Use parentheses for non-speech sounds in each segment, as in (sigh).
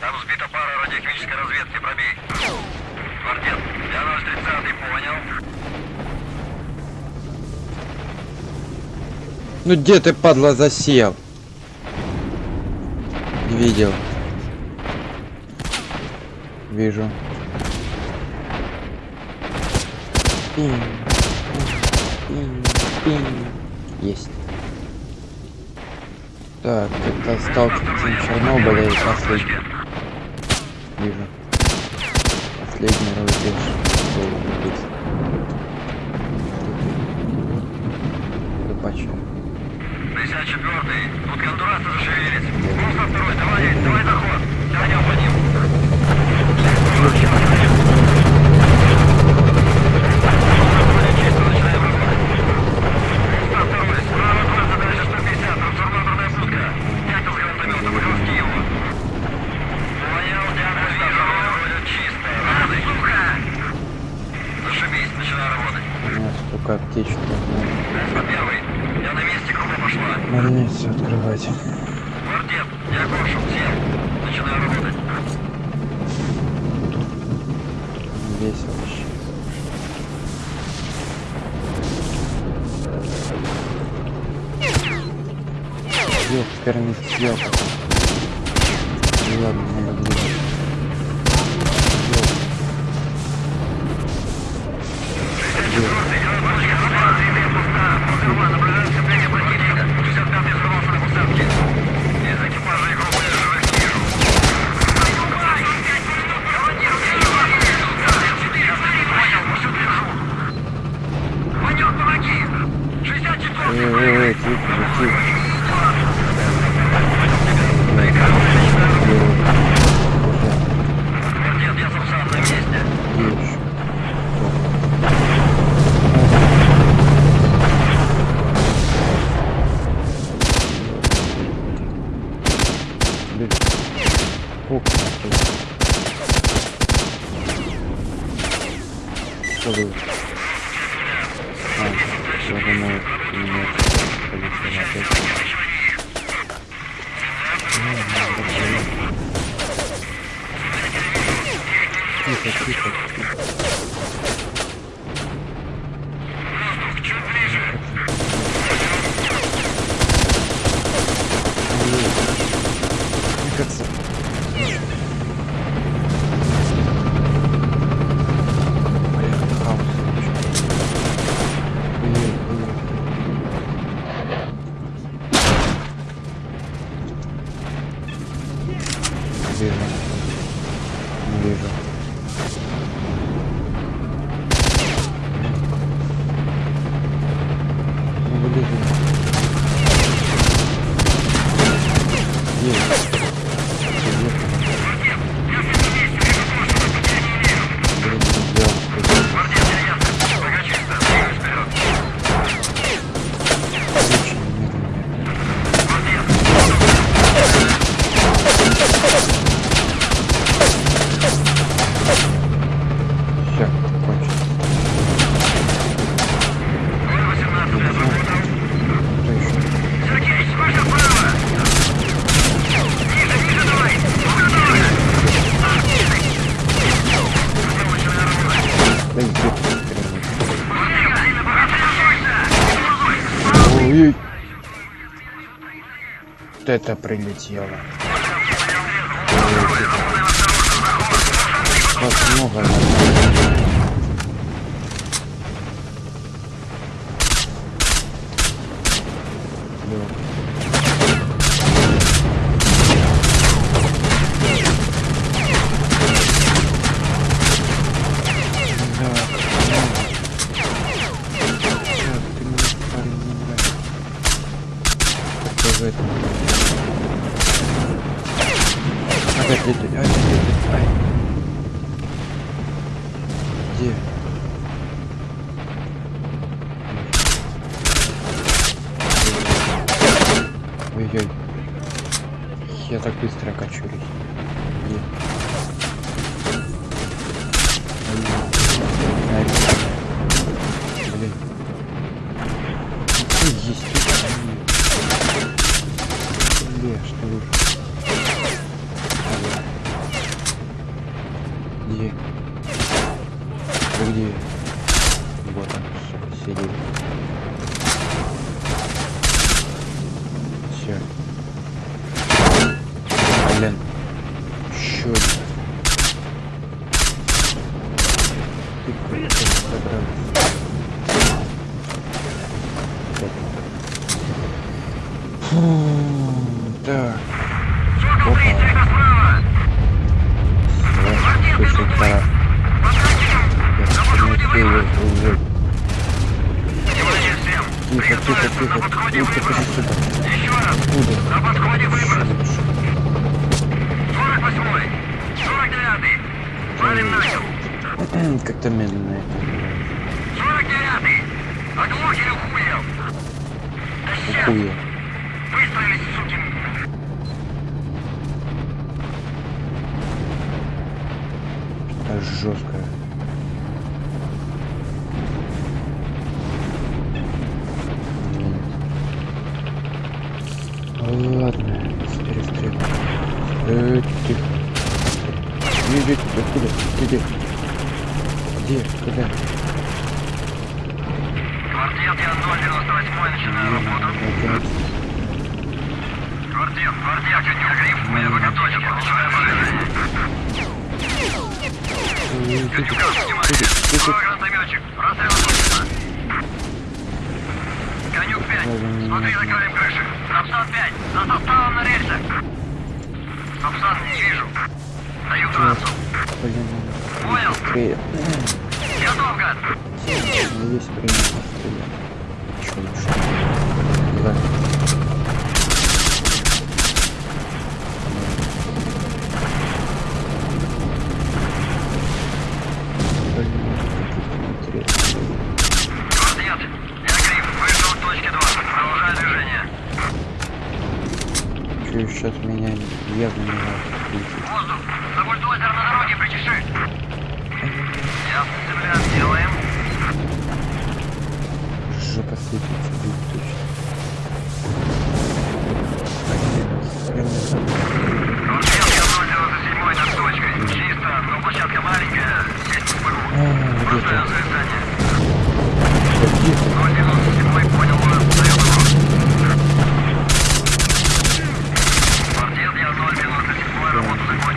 Там сбита пара радиохимической разведки, пробей. Квартет, я наш 30 понял. Ну где ты, падла, засел? Не видел. Вижу. Пинь, пинь, пинь. Есть. Так, это сталкивается Чернобыля и последний. Вижу. Последний раз рубеж. Mm-hmm. вот это прилетело. Как много. Ой-ой. Я так быстро качусь. Ладно, быстрее, быстрее. Э, тихо. Иди, иди, откуда? Иди. Где? Куда? Квартет, я 098 начинаю работу. Квартет, квартет, я гриф, мы высоточек, получаем иди, Катюга, внимание! иди, иди. 5, смотри, закроем крыши. Сапсан 5, за составом на рельсах. Сапсан, не вижу. Даю трассу. Понял? Готов, гад. Время пострелять. Еще лучше. Да. Блин, интересно. Квартет, я гриф, вышел к точке 2. Продолжаю движение. Чую, сейчас меня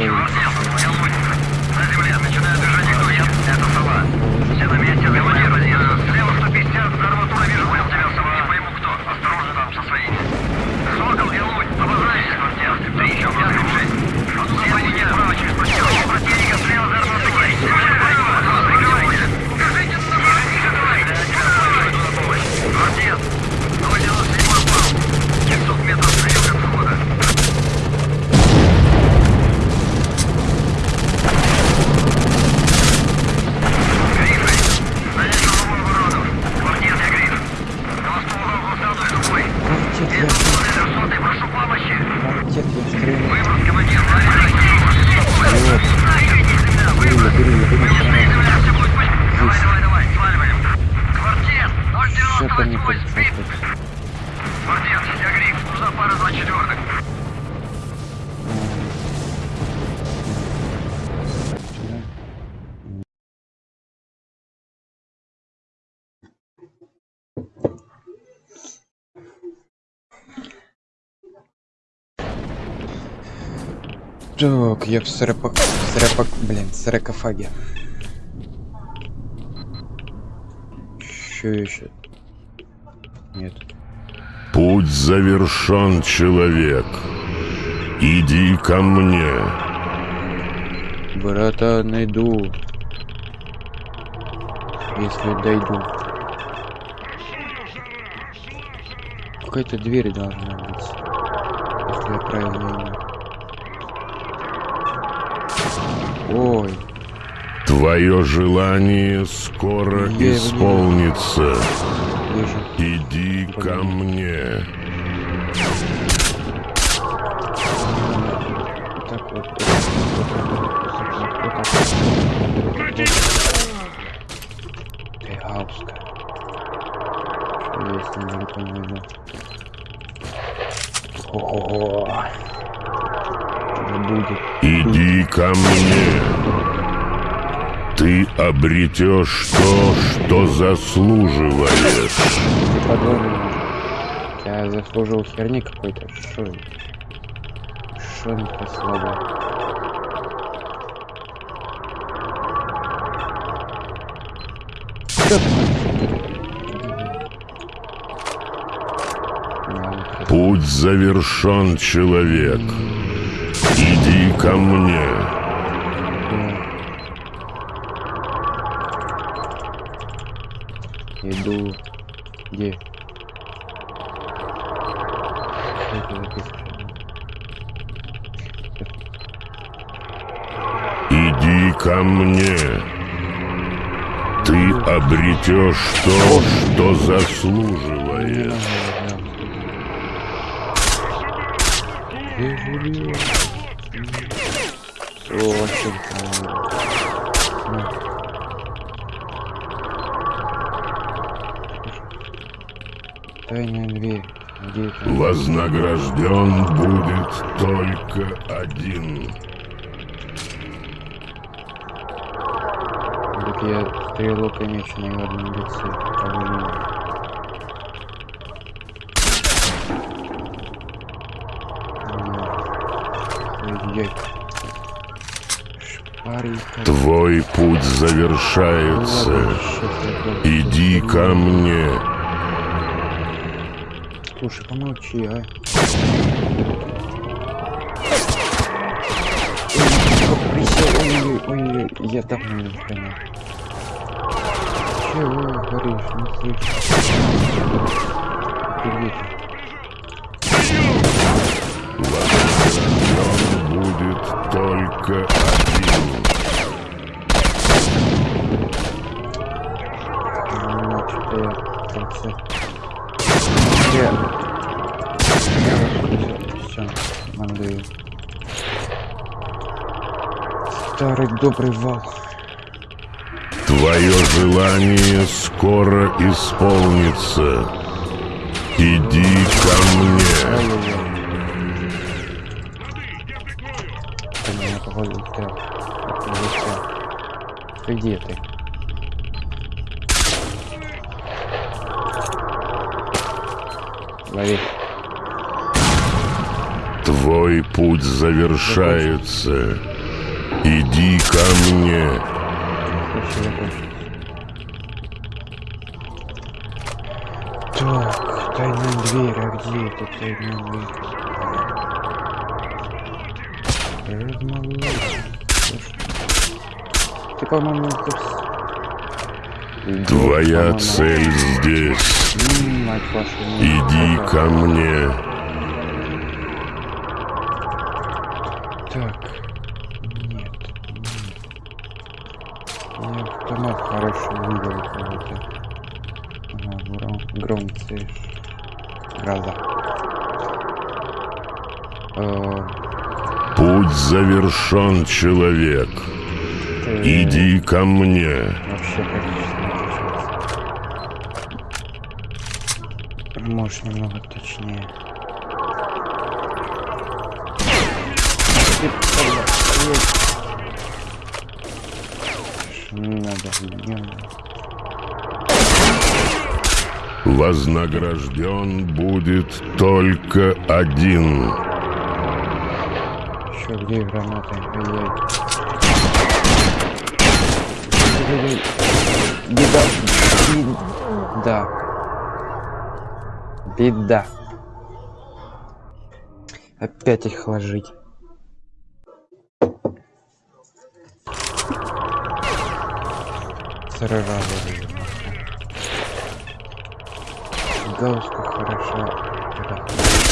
луч. На земле, начинаю движение к. Это сова. Все на месте, командир. Слева 150, за арматурой вижу, понял тебя, сова. Не пойму кто. Осторожно там со своими. Сокол, я луч. Обозначься, квартет. Ты еще пятый шесть. Все меня справа через площадку. Противника слева за арматурой. Прикрывайся. Укажите на Квартет, 097 упал. 500 метров слева от входа. Грифы, занять новую оборону. Квартет, я гриф. На мосту угол глаза одной рукой. Квартет, я... Вес сотый, прошу помощи. Квартет, я стреляю. Выброс, командир, ловим Вот. Бери, Выброс. бери, бери. Выясни, земля, все будет пусть. Давай, Есть. давай, давай, сваливаем. Квартет, Что-то не 098 хочется спит. тут. Квартет, я гриф, нужна пара два четвертых. Так, я в сарапак... сарапак... блин, саркофаге. Еще еще. Нет. Путь завершен, человек. Иди ко мне. Брата найду. Если дойду. Какая-то дверь должна быть. Если я правильно Ой, Твое желание скоро Я не исполнится. Иди ко мне. Вот так вот. Вот вот. Вот вот. Ты гауска. Что есть недалеко найду? Ого. Что будет? Иди ко мне, ты обретешь то, что заслуживаешь. Подумай, я заслужил херни какой-то. Шо? Шо это слабо? Путь завершен, человек. Иди ко мне. Ко мне. Ты обретешь то, что заслуживаешь. Тайная дверь. Вознагражден будет только один. Я стрелок на его одном лице. Твой путь завершается. Иди ко мне. Слушай, помолчи, а. Ой, ой, ой, я давно не понял. Чего говоришь, не слышу. Будет только один. Ну, что-то я там все. Я... Все, мандую. Старый добрый вал. Твое желание скоро исполнится. Иди ко мне. Ты меня походу застрял. Ты где ты? Лови. Твой путь завершается. Иди ко мне. Закончилось. Так, тайная дверь, а где эта тайная дверь? Размолвайся. Ты, по-моему. Идёшь, Твоя цель здесь. Иди ко мне. Завершен, человек. Иди ко мне. Можешь немного точнее. Не надо, не надо. Вознагражден будет только один. Еще где гранаты? Беда. Беда. Беда. Опять их ложить. Сразу же. Гаусска хороша. Да. Подожди.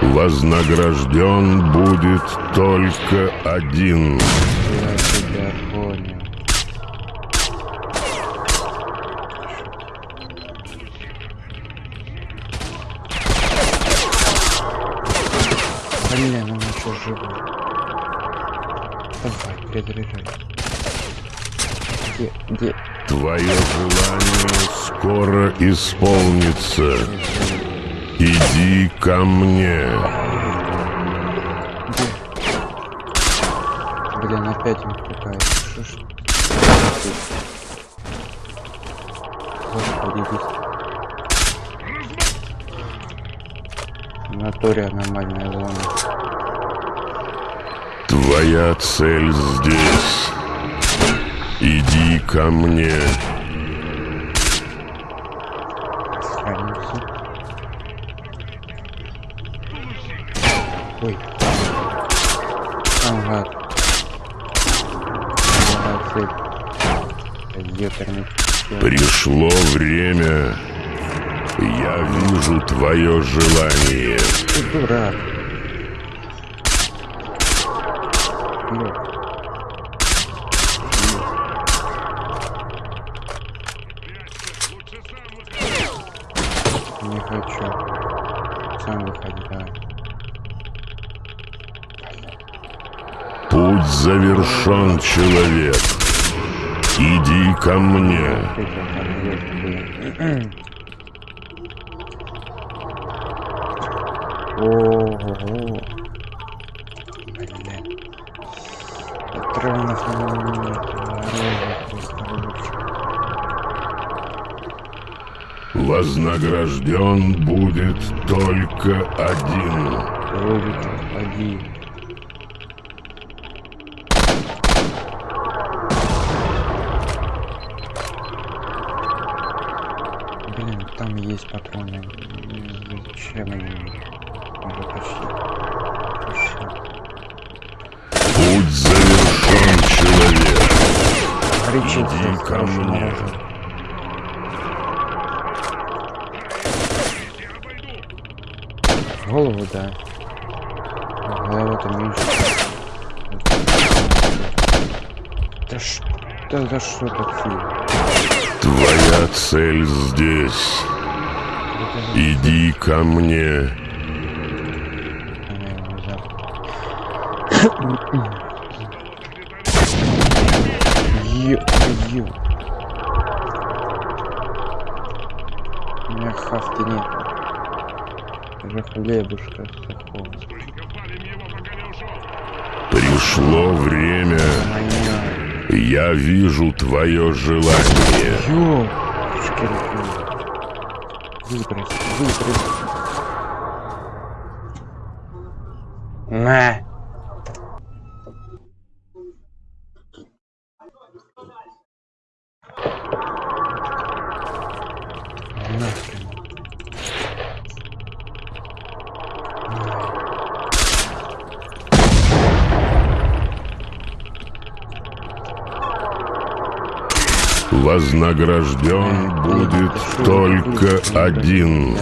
Вознагражден будет только один. Я тебя понял. Блин, он еще живой. Давай, перезаряжай. Где, где? Твое желание скоро исполнится. Иди ко мне. Блин, опять он ж? Господи. В натуре аномальная зона. Твоя цель здесь. Иди ко мне. Ой. Ага. Пришло время. Я вижу твое желание. Ты дурак. Блин. Не хочу. Сам выходи, давай. Путь завершен, человек. Иди ко мне. Ого. Блин. Лучше. Вознагражден будет только один. Логика, один. Блин, там есть патроны. Зачем они? Уже почти. Всё. Путь завершен, человек. Ко хорошим мне. оружием. Голову, да. Голова-то меньше. Да что, да, да что такое? Твоя цель здесь. Иди ко мне. она его взяла. Ё, ё. У меня нет. Уже хлебушка сухого. Пришло время. Моя. Я вижу твое желание. Ё, шкирку. Выбрось, выбрось. На. Нахрен. Вознагражден будет только один.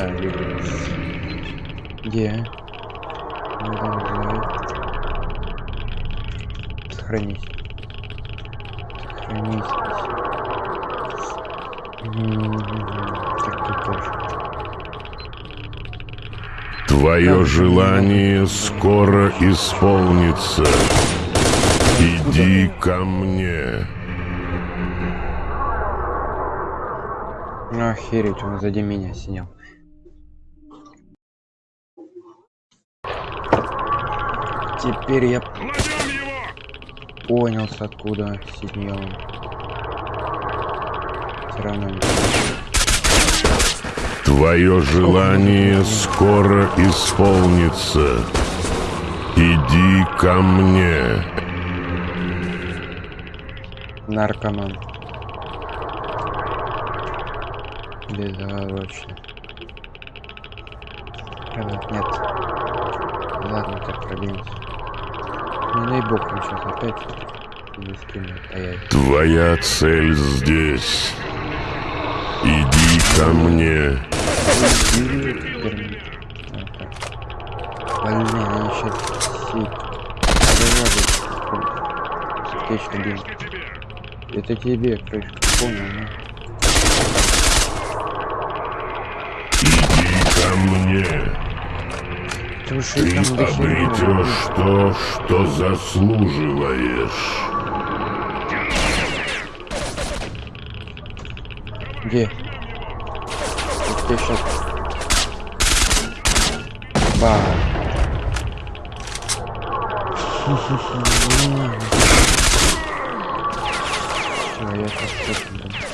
Сохранись. М-м-м. Так тут. Твое желание скоро исполнится. Иди ко мне. Охереть, он сзади меня сидел. Теперь я понял, с откуда сидел. Все равно не Твое желание скоро исполнится. Иди ко мне. наркоман. Безоговорочно. Правда, нет. Ладно, так пробьемся. Не дай бог, он сейчас опять. Твоя цель здесь. Иди ко мне. Больные, они сейчас все. Это тебе, крышка, понял, ну? Иди ко мне. Ты уж Ты обретешь то, что заслуживаешь. Где? Ты сейчас... Ба. (laughs) Всё, я сейчас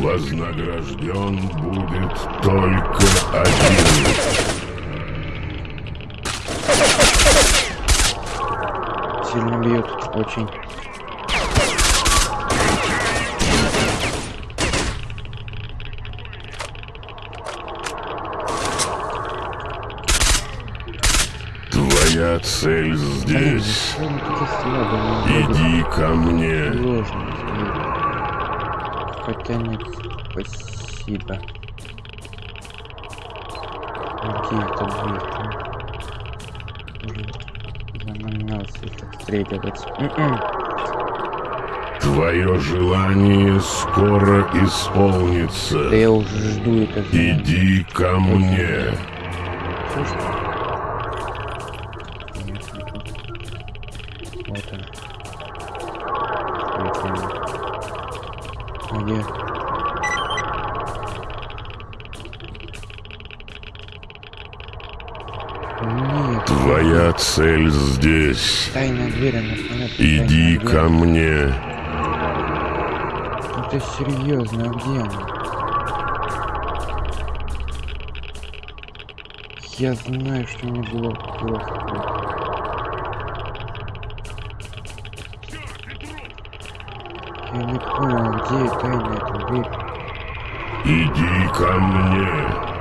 Вознагражден будет только один. сильно бьют. Очень. Твоя цель здесь. Иди ко мне. Сложно. Хотя нет, спасибо. Где это будет? заманался их отстреливать. М-м. Твое желание скоро Да исполнится. я уже жду это. Иди ко мне. Слышно? Тайная дверь, она понятно. Иди тайная дверь. ко мне. Ну ты серьезно, а где она? Я знаю, что мне было плохо. Я не понял, где тайная дверь. Иди ко мне.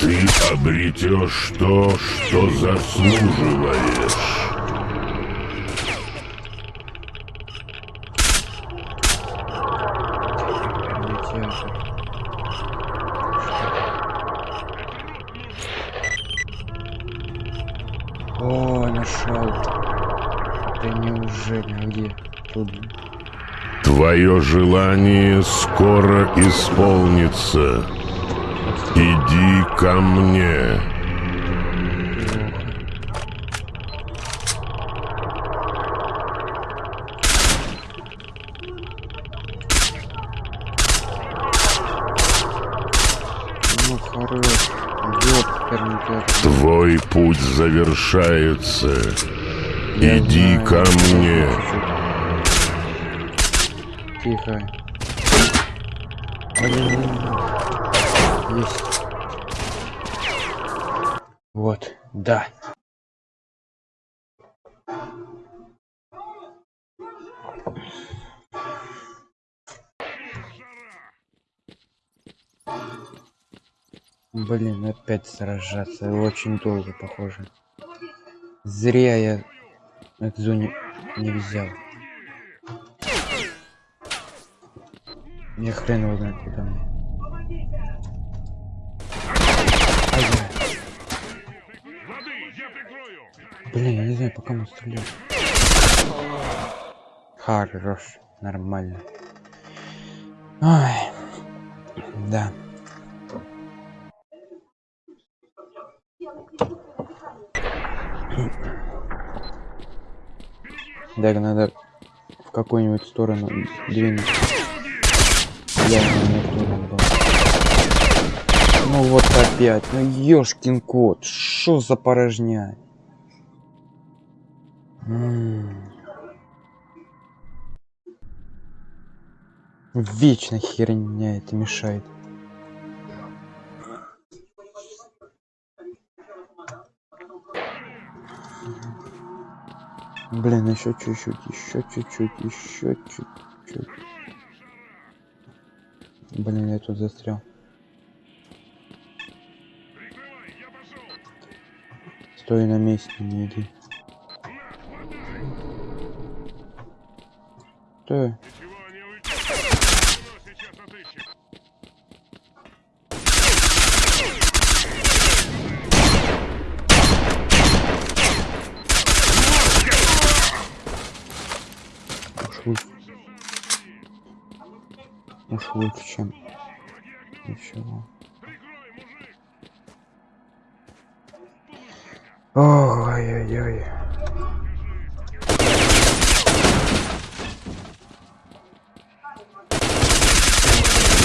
Ты обретешь то, что заслуживаешь. О, нашел. Да неужели? Где? Тут. Твое желание скоро исполнится. Иди ко мне. Ну хорош. Ёперный театр. Твой путь завершается. Я Иди знаю, ко мне. Тихо. Блин. Есть. Вот, да. Блин, опять сражаться. Очень долго, похоже. Зря я эту зону не взял. Я хрен его знает, куда мне. Блин, я не знаю, по кому стрелять. Хорош, нормально. Ай, да. Так, надо в какую-нибудь сторону двинуть. Я. Ну вот опять, ну ёшкин кот, что за порожня? Вечно херня это мешает. Блин, еще чуть-чуть, еще чуть-чуть, еще чуть-чуть. Блин, я тут застрял. Стой на месте, не иди. Стой. Уж. Уж лучше, чем ничего. Ой-ой-ой.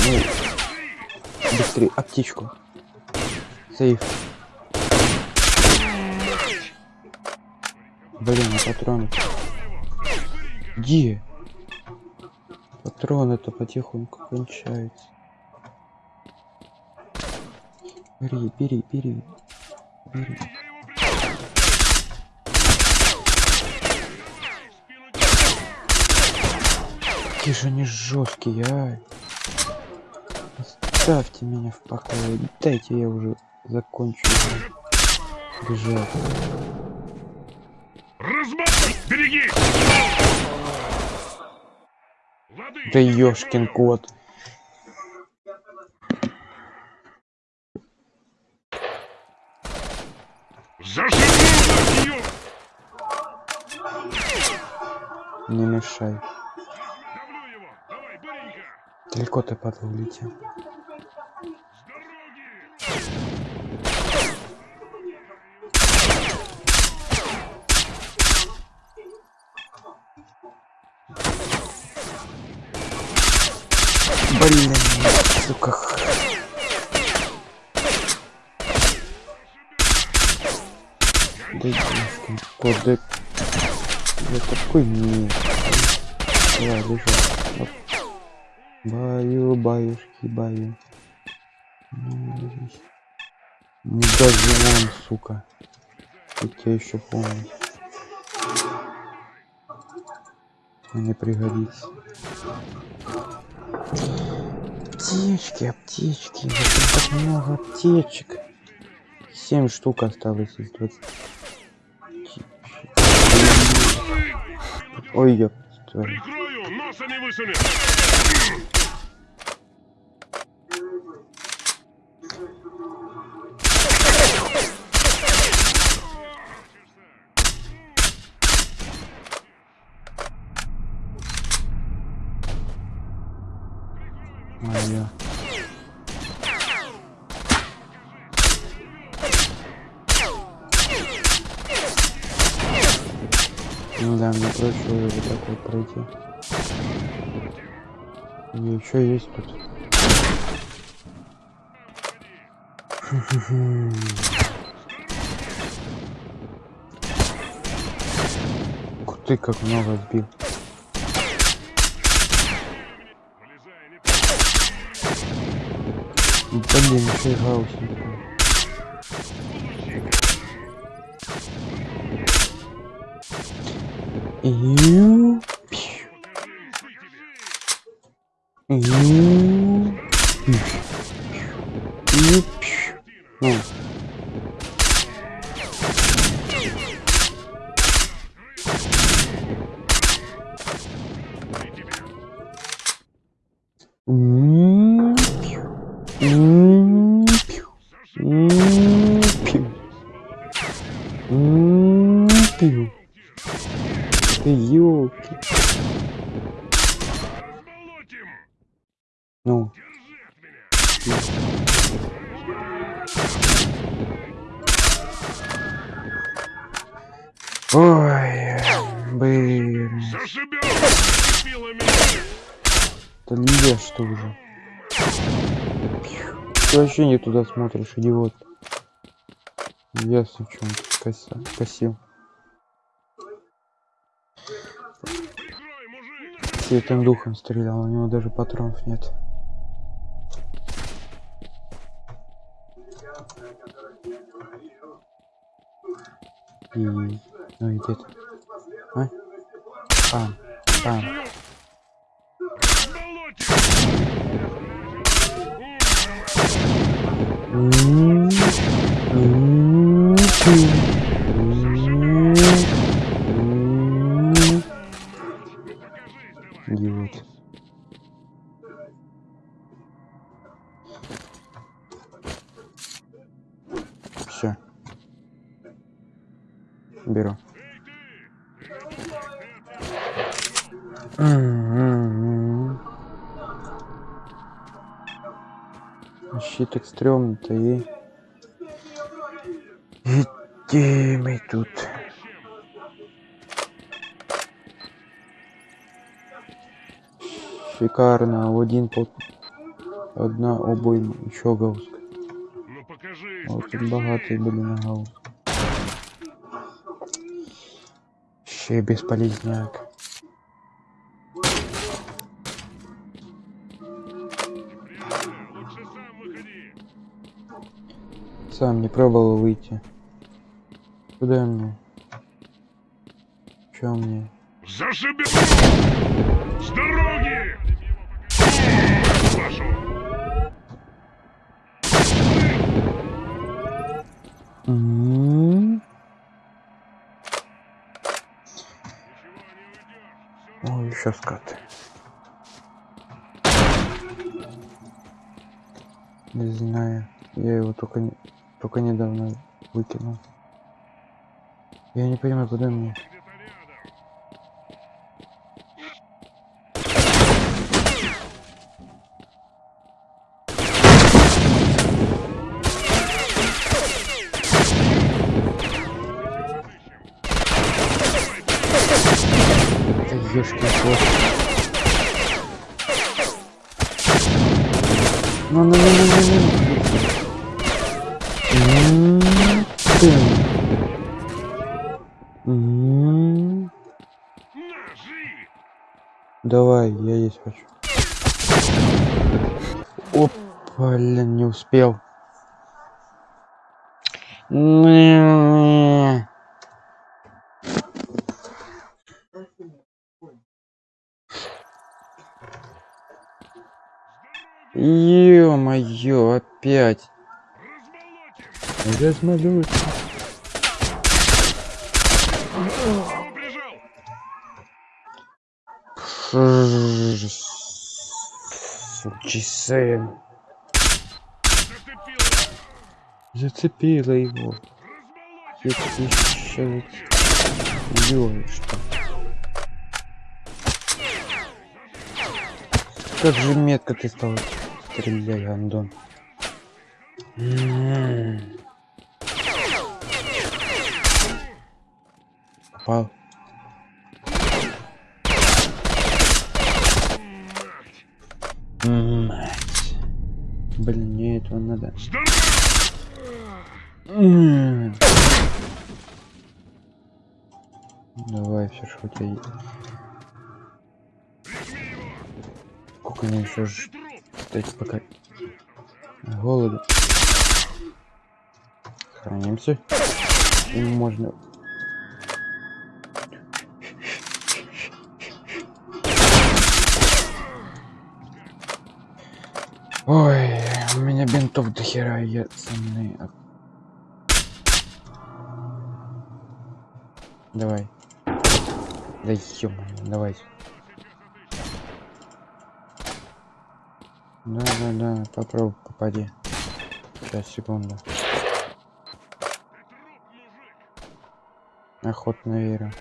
ну, быстрее, аптечку. Сейф. Блин, а патроны. Где? Патроны-то потихоньку кончаются. Бери, бери, бери. Бери. Какие же они жесткие, а? Оставьте меня в покое. Дайте я уже закончу бежать. Размахивай! Береги! Да ёшкин кот. Ё- Не мешай. Далеко ты падал улетел. С дороги! Блин, сука. Да ёшкин кот, да... Я такой не... Давай. Оп. Баю, баюшки, баю. Ну. Не даже вон, сука. Я еще помню. Мне пригодится. Аптечки, аптечки. Зачем так много аптечек? Семь штук осталось из 20. Ой, твою. Прикрою! Носа не высунет! Моя. Ну да, мне проще вот так вот пройти. И еще есть тут. (laughs) Ух ты, как много сбил. Блин, еще и гаусник. Ю. 오. 음. Вообще не туда смотришь, идиот. Ясно, в чем ты коса- косил. Святым духом стрелял, у него даже патронов нет. И... Ну и где Беру. Щит так стрёмно-то и... Где мы тут? Шикарно. Один под... Одна обойма. Еще гауск. Ну покажись, Вот тут были на гауск. Ще бесполезняк. Сам не пробовал выйти. Куда мне? Чё мне? Зашибись! С дороги! Вашу! Еще скаты. Не знаю. Я его только, не- только недавно выкинул. Я не понимаю, куда мне. Да ёшкин кот. Ну, ну, ну, ну, ну, ну. Давай, я есть хочу. Оп, блин, не успел. Не. Ё-моё, опять. Размалюсь. Сучий сын. Зацепил! Зацепила его. Еще Ёлочь Как же метко ты стал стрелять, Андон. М. Попал. Блин, мне этого надо. Давай, все, что у тебя есть. Сколько мне еще Ты ждать пока голода. Хранимся. И можно. Ой, у меня бинтов до хера, я ценный. Давай. Да ё давай. Да, да, да, попробуй, попади. Сейчас, секунду. Охотно верю.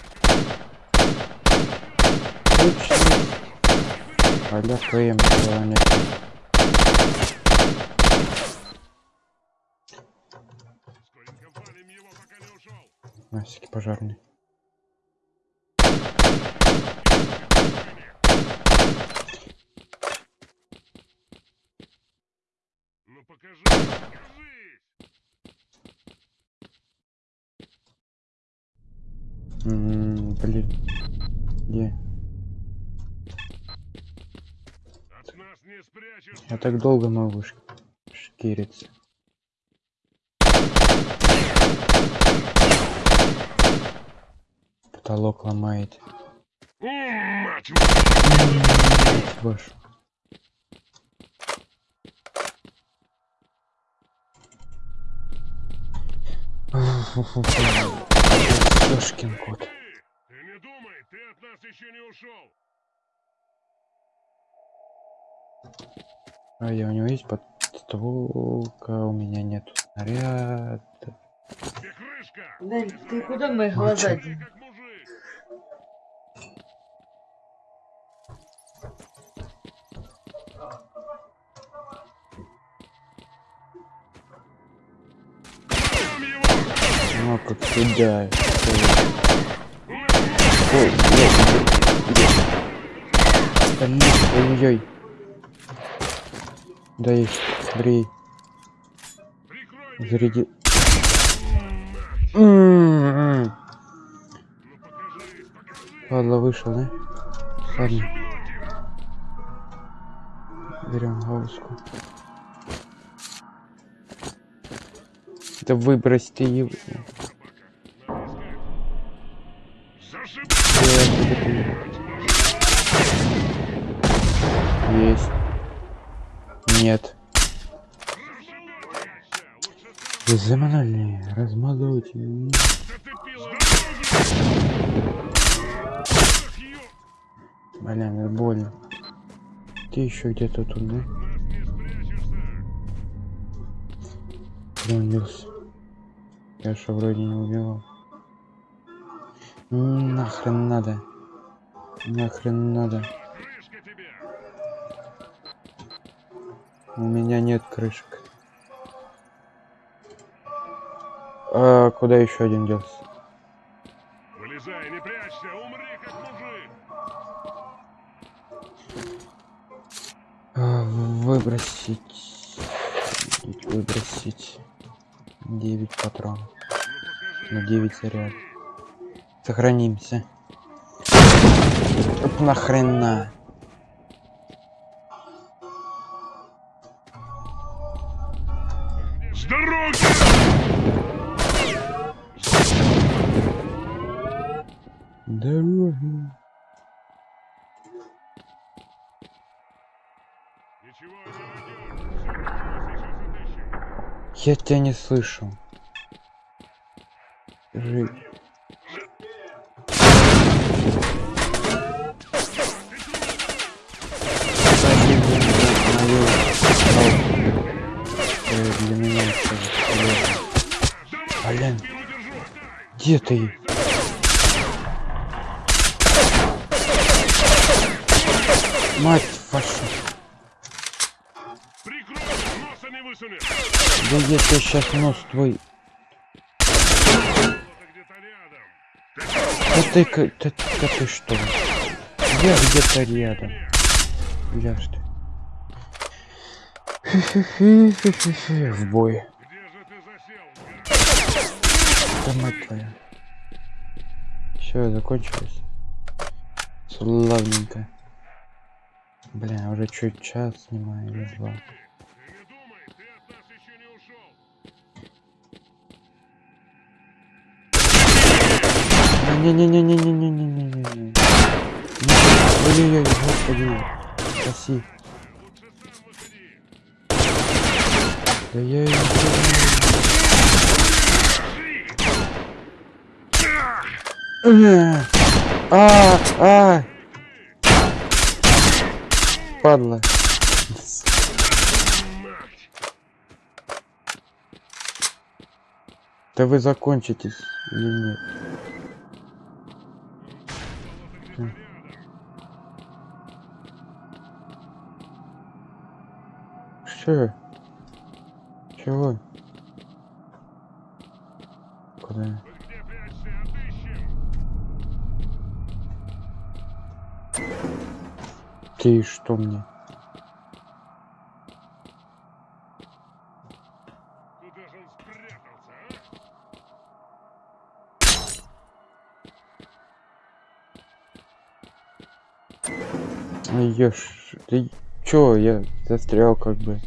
Аля КМ человек. Скоренько валим его, пока не ушел! Насики пожарный. Ну покажи, покажись! М, Блин. Где? От нас не спрячешься! Я так долго могу шкириться. Потолок ломает. Мать вашу! Кот. Ты не думай, ты от нас еще не ушел! А я у него есть подстволка, у меня нет крышка! Дань, ты куда мои глаза! Ну как сюда. На, Ой, блядь, где? Да есть, меня! заряди. Ладно, вышел, да? Ладно, берем гауску. Да выбрось ты его. Нет. Вы заманули, размазывайте. Блин, это больно. Ты еще где-то тут, да? Я что вроде не убивал. М, Нахрен надо. Нахрен надо. У меня нет крышек. А куда еще один делся? Вылезай, не прячься, умри как мужик. А, Выбросить. Выбросить. 9 патронов. Ну На 9 заряд. Сохранимся. Оп, нахрена. Я тебя не слышу. Жив. для Блин. Где ты? Мать Да я тебе сейчас нос твой. Да ты, ка- да, да ты что? Я где-то рядом. Что? Фи-фи-фи-фи-фи-фи. В бой. Где же ты засел? Да мать твоя. Все, закончилось. Славненько. Бля, уже чуть час снимаю или два. Ты не думай, ты от нас еще не ушел. А, Не-не-не-не-не-не-не-не-не. Ой-ой-ой, господи. Спаси. Да я её не А, а, падла. Да вы закончитесь или нет? Че? Чего? Куда? Ты что мне? Ешь, ты чё, я застрял как бы.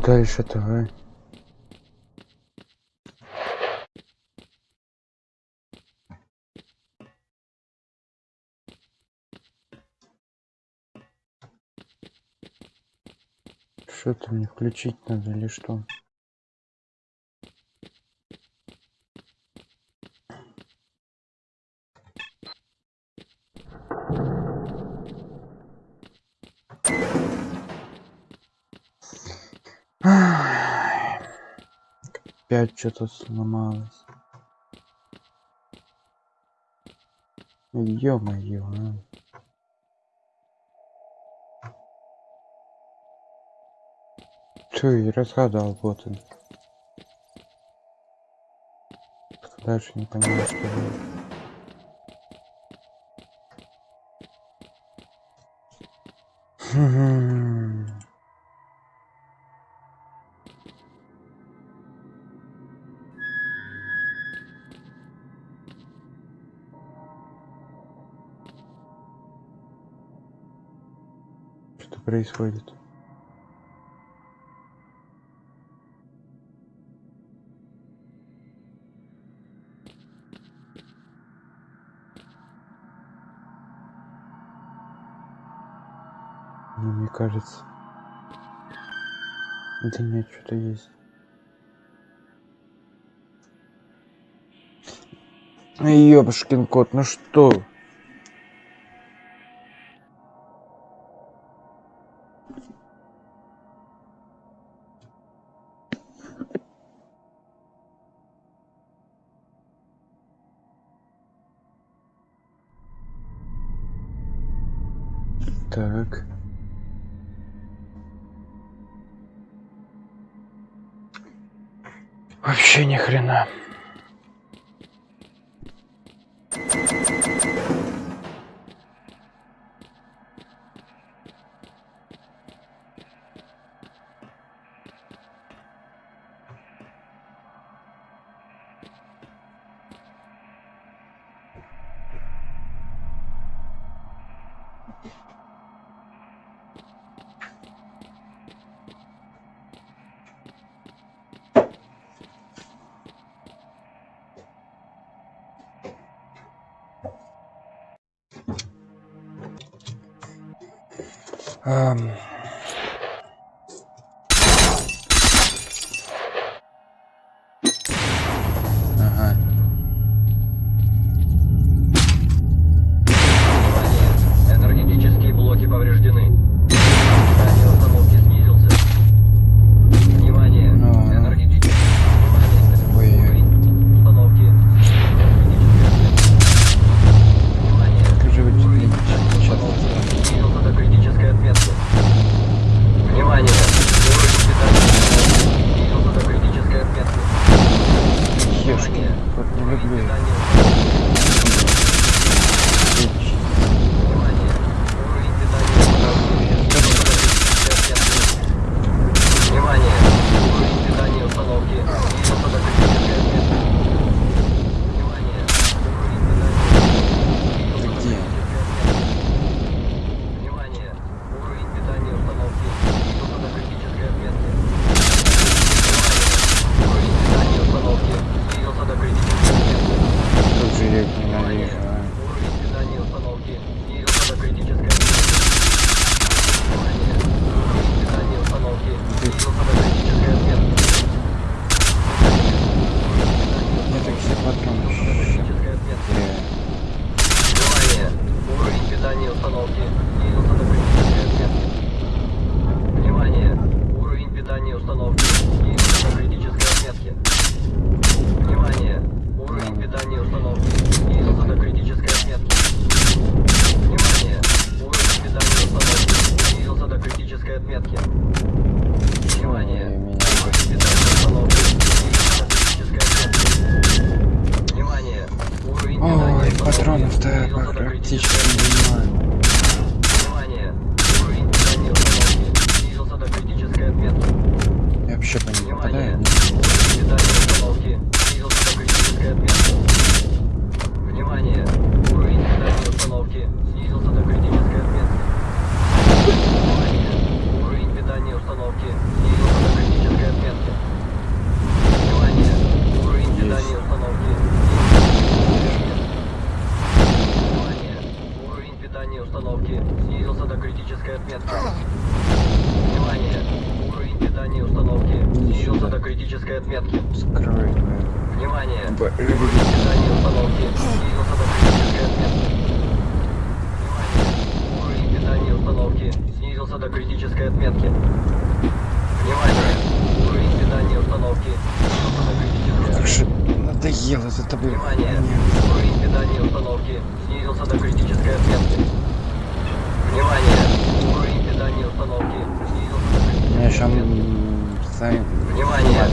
Чего дальше-то, а? Что-то мне включить надо или что? Опять что-то сломалось. Ё-моё, а. И разгадал, вот он. Дальше не понимаю, что делать. что происходит. Ну, мне кажется да нет что-то есть. Ёбушкин кот ну что? Um, причем сами... Внимание!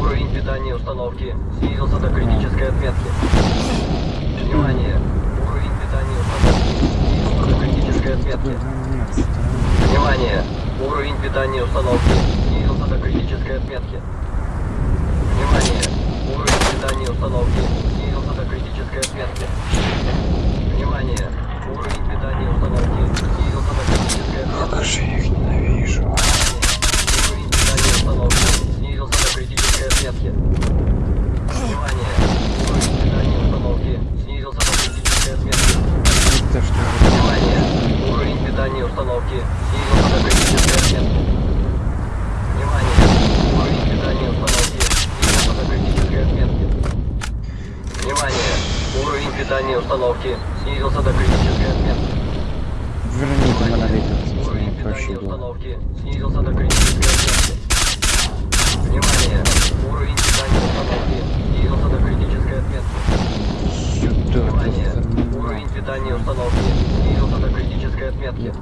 Уровень питания установки снизился до критической отметки. Внимание! Уровень питания установки снизился до критической отметки. Внимание! Уровень питания установки снизился до критической отметки. Внимание! Уровень питания установки снизился до критической отметки. Внимание! Уровень питания установки снизился до критической отметки. Как же их ненавижу. Установки снизился до критической отметки. Внимание! Уровень питания установки снизился до критической отметки. Внимание! Уровень питания установки снизился до критической отметки. Внимание! Уровень питания установки снизился до критической отметки. Внимание! Уровень питания установки снизился до критической отметки. Верните монолитов со Уровень питания установки снизился до критической отметки. Внимание! Уровень питания установки снизился до критической отметки. Сюда, Внимание! Уровень питания установки снизился до критической отметки.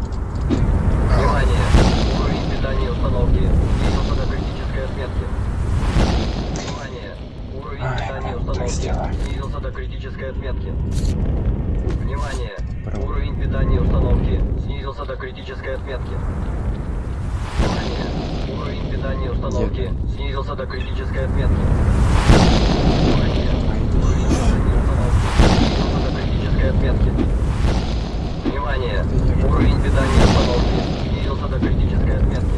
Внимание! Уровень питания установки снизился до критической отметки. Внимание! Уровень питания установки снизился до критической отметки. Внимание! Уровень питания установки снизился до критической отметки. Уровень питания установки снизился до критической отметки. Внимание! Уровень питания установки снизился до критической отметки. Внимание! Уровень питания установки снизился до критической отметки.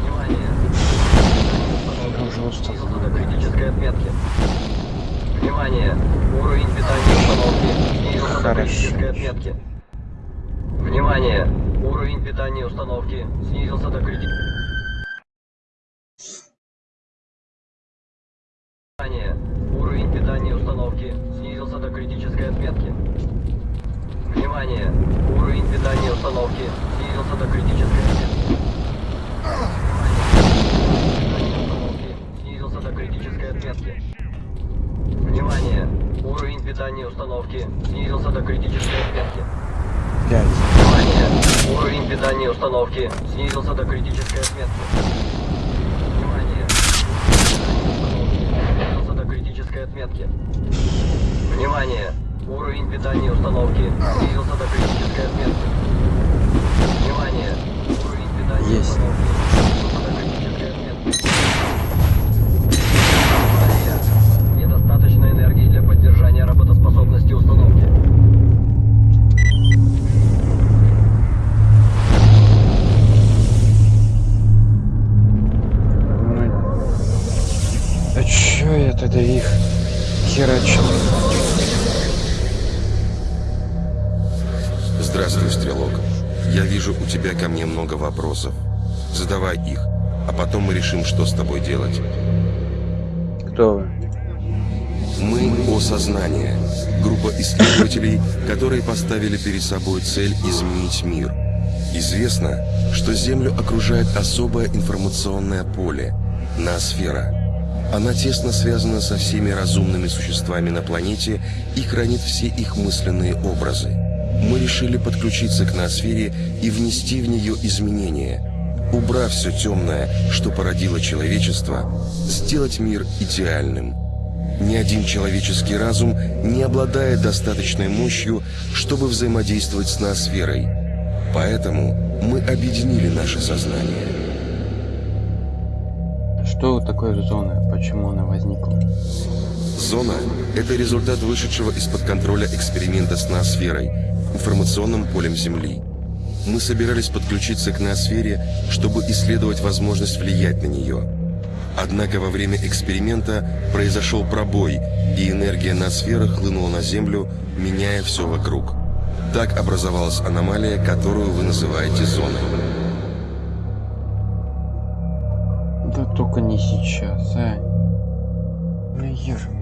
Внимание! Я уже устал. Снизился до критической отметки. Внимание! Уровень питания установки снизился до критической отметки. Внимание! Уровень питания установки снизился до критической Внимание! Уровень питания установки снизился до критической отметки. Внимание! Уровень питания установки снизился до критической отметки. Внимание! Уровень питания установки снизился до критической отметки. Внимание! Уровень питания установки снизился до критической отметки. Внимание! Снизился до критической отметки. Внимание! Уровень питания установки снизился до критической отметки. Внимание! Уровень питания Есть. установки снизился до критической отметки. Тогда их херачил? Здравствуй, Стрелок. Я вижу, у тебя ко мне много вопросов. Задавай их, а потом мы решим, что с тобой делать. Кто вы? Мы — Осознание. Группа исследователей, которые поставили перед собой цель изменить мир. Известно, что Землю окружает особое информационное поле — ноосфера. Она тесно связана со всеми разумными существами на планете и хранит все их мысленные образы. Мы решили подключиться к ноосфере и внести в нее изменения, убрав все темное, что породило человечество, сделать мир идеальным. Ни один человеческий разум не обладает достаточной мощью, чтобы взаимодействовать с ноосферой. Поэтому мы объединили наше сознание. Что такое зона? Почему она возникла? Зона – это результат вышедшего из-под контроля эксперимента с ноосферой, информационным полем Земли. Мы собирались подключиться к ноосфере, чтобы исследовать возможность влиять на нее. Однако во время эксперимента произошел пробой, и энергия ноосферы хлынула на Землю, меняя все вокруг. Так образовалась аномалия, которую вы называете зоной. Да только не сейчас, а. Ё-моё.